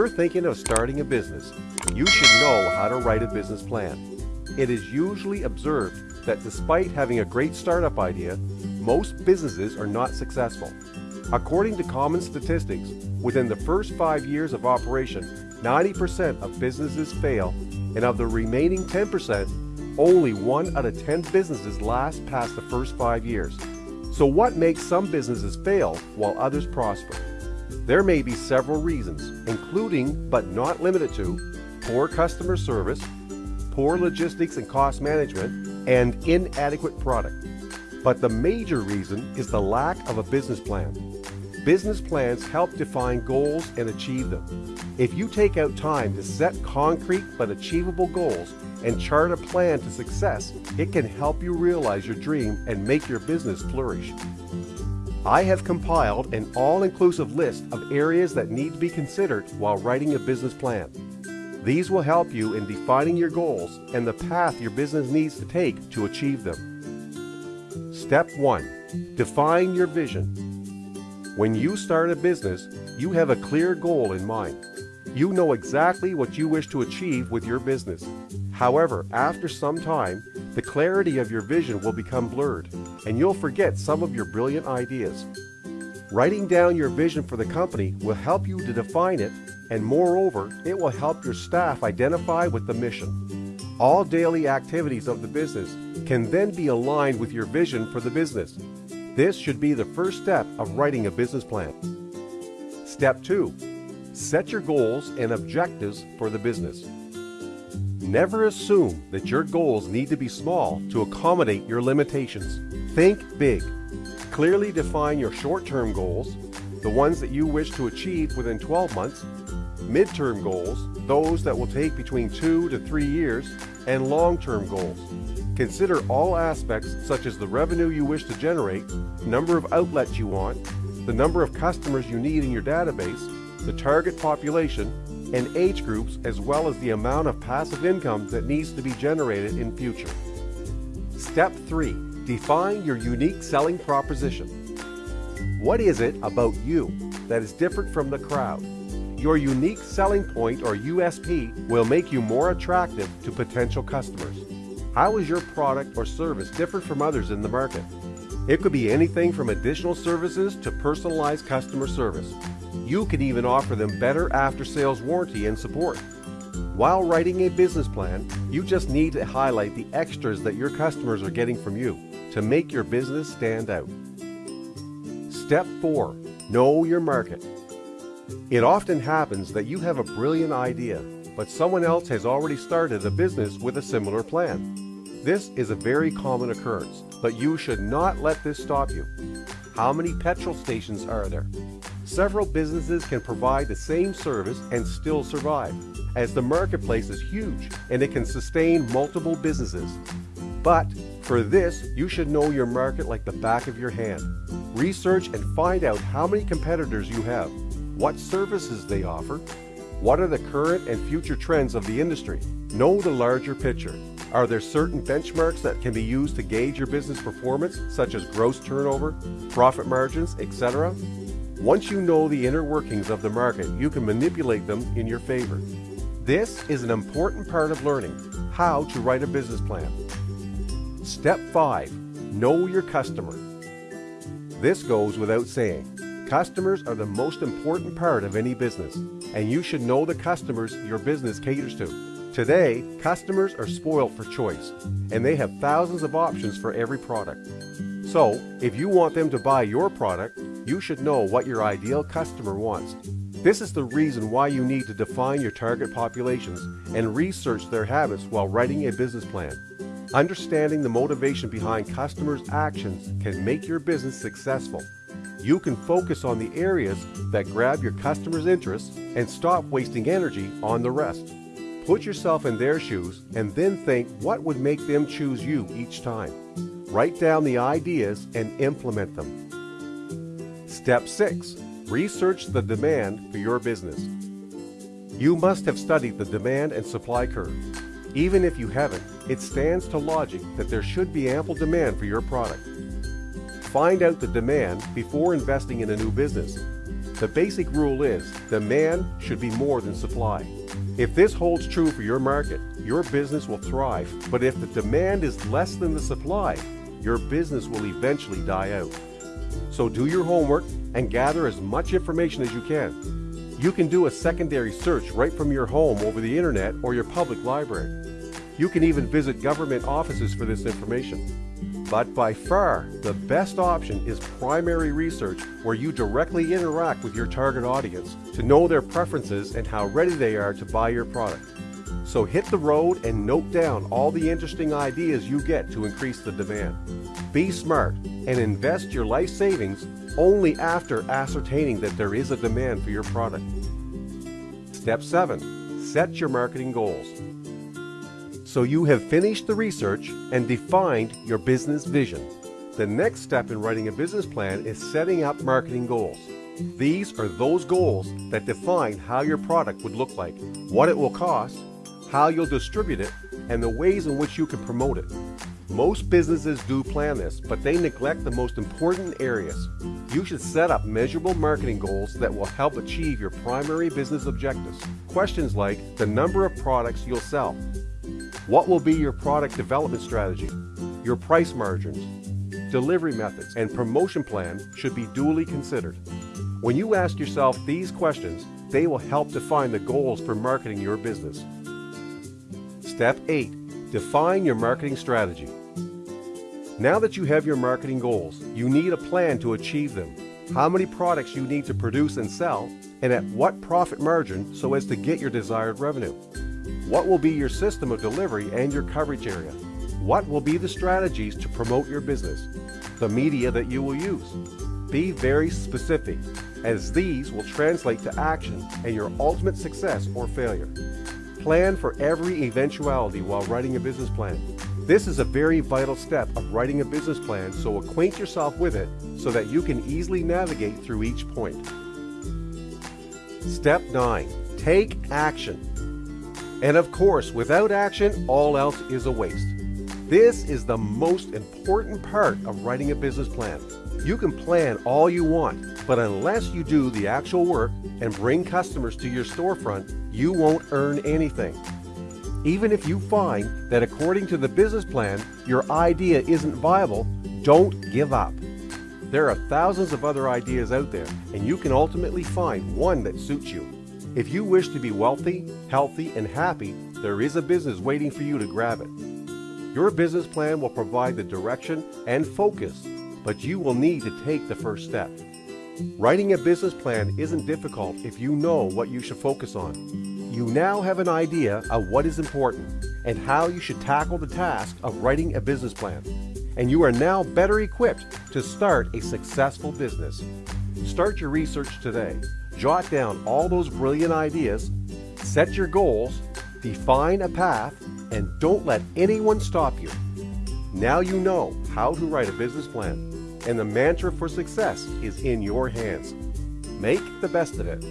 you're thinking of starting a business, you should know how to write a business plan. It is usually observed that despite having a great startup idea, most businesses are not successful. According to common statistics, within the first five years of operation, 90% of businesses fail, and of the remaining 10%, only one out of 10 businesses last past the first five years. So what makes some businesses fail while others prosper? There may be several reasons, including but not limited to poor customer service, poor logistics and cost management, and inadequate product. But the major reason is the lack of a business plan. Business plans help define goals and achieve them. If you take out time to set concrete but achievable goals and chart a plan to success, it can help you realize your dream and make your business flourish. I have compiled an all-inclusive list of areas that need to be considered while writing a business plan. These will help you in defining your goals and the path your business needs to take to achieve them. Step 1. Define your vision. When you start a business, you have a clear goal in mind. You know exactly what you wish to achieve with your business. However, after some time, the clarity of your vision will become blurred, and you'll forget some of your brilliant ideas. Writing down your vision for the company will help you to define it, and moreover, it will help your staff identify with the mission. All daily activities of the business can then be aligned with your vision for the business. This should be the first step of writing a business plan. Step 2. Set your goals and objectives for the business. Never assume that your goals need to be small to accommodate your limitations. Think big. Clearly define your short-term goals, the ones that you wish to achieve within 12 months, mid-term goals, those that will take between two to three years, and long-term goals. Consider all aspects such as the revenue you wish to generate, number of outlets you want, the number of customers you need in your database, the target population, and age groups as well as the amount of passive income that needs to be generated in future. Step 3. Define your unique selling proposition. What is it about you that is different from the crowd? Your unique selling point or USP will make you more attractive to potential customers. How is your product or service different from others in the market? It could be anything from additional services to personalized customer service. You can even offer them better after-sales warranty and support. While writing a business plan, you just need to highlight the extras that your customers are getting from you to make your business stand out. Step 4. Know your market. It often happens that you have a brilliant idea, but someone else has already started a business with a similar plan. This is a very common occurrence, but you should not let this stop you. How many petrol stations are there? Several businesses can provide the same service and still survive, as the marketplace is huge and it can sustain multiple businesses. But for this, you should know your market like the back of your hand. Research and find out how many competitors you have, what services they offer, what are the current and future trends of the industry. Know the larger picture. Are there certain benchmarks that can be used to gauge your business performance, such as gross turnover, profit margins, etc.? Once you know the inner workings of the market, you can manipulate them in your favor. This is an important part of learning how to write a business plan. Step 5. Know your customer. This goes without saying. Customers are the most important part of any business, and you should know the customers your business caters to. Today, customers are spoiled for choice, and they have thousands of options for every product. So, if you want them to buy your product, you should know what your ideal customer wants. This is the reason why you need to define your target populations and research their habits while writing a business plan. Understanding the motivation behind customers' actions can make your business successful. You can focus on the areas that grab your customers' interest and stop wasting energy on the rest. Put yourself in their shoes and then think what would make them choose you each time. Write down the ideas and implement them. Step 6. Research the demand for your business. You must have studied the demand and supply curve. Even if you haven't, it stands to logic that there should be ample demand for your product. Find out the demand before investing in a new business. The basic rule is demand should be more than supply. If this holds true for your market, your business will thrive. But if the demand is less than the supply, your business will eventually die out. So do your homework and gather as much information as you can. You can do a secondary search right from your home over the internet or your public library. You can even visit government offices for this information. But by far, the best option is primary research where you directly interact with your target audience to know their preferences and how ready they are to buy your product. So hit the road and note down all the interesting ideas you get to increase the demand. Be smart and invest your life savings only after ascertaining that there is a demand for your product. Step 7. Set your marketing goals. So you have finished the research and defined your business vision. The next step in writing a business plan is setting up marketing goals. These are those goals that define how your product would look like, what it will cost, how you'll distribute it, and the ways in which you can promote it. Most businesses do plan this, but they neglect the most important areas. You should set up measurable marketing goals that will help achieve your primary business objectives. Questions like the number of products you'll sell, what will be your product development strategy, your price margins, delivery methods, and promotion plan should be duly considered. When you ask yourself these questions, they will help define the goals for marketing your business. Step 8. Define your marketing strategy. Now that you have your marketing goals, you need a plan to achieve them. How many products you need to produce and sell, and at what profit margin so as to get your desired revenue. What will be your system of delivery and your coverage area? What will be the strategies to promote your business? The media that you will use. Be very specific, as these will translate to action and your ultimate success or failure. Plan for every eventuality while writing a business plan. This is a very vital step of writing a business plan, so acquaint yourself with it so that you can easily navigate through each point. Step 9. Take action. And of course, without action, all else is a waste. This is the most important part of writing a business plan. You can plan all you want, but unless you do the actual work and bring customers to your storefront, you won't earn anything. Even if you find that according to the business plan, your idea isn't viable, don't give up. There are thousands of other ideas out there, and you can ultimately find one that suits you. If you wish to be wealthy, healthy, and happy, there is a business waiting for you to grab it. Your business plan will provide the direction and focus, but you will need to take the first step. Writing a business plan isn't difficult if you know what you should focus on. You now have an idea of what is important and how you should tackle the task of writing a business plan. And you are now better equipped to start a successful business. Start your research today. Jot down all those brilliant ideas, set your goals, define a path, and don't let anyone stop you. Now you know how to write a business plan, and the mantra for success is in your hands. Make the best of it.